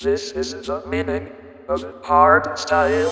This is the meaning of hard style.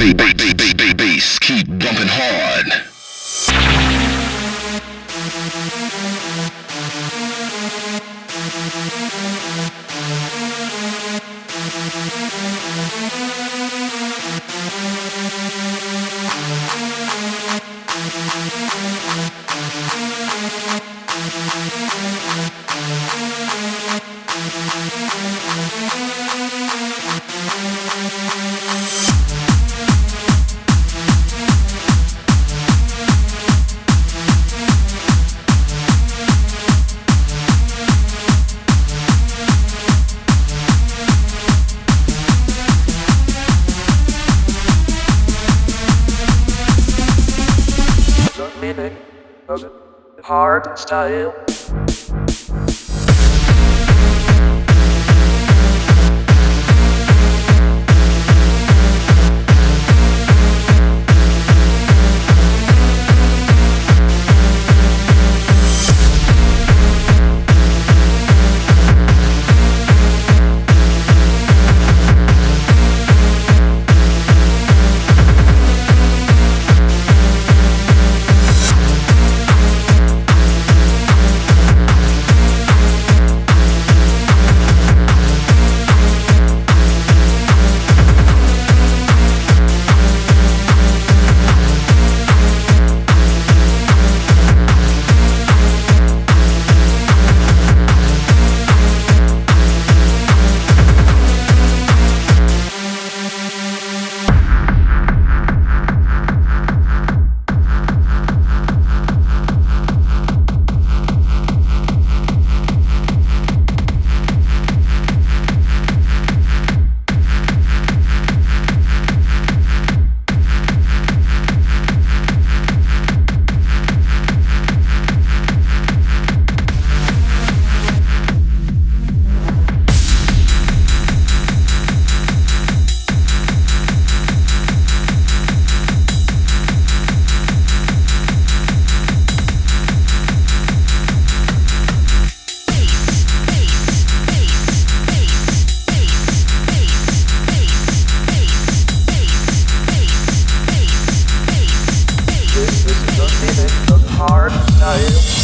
Bass keep bumping hard. beginning of hard style. fire.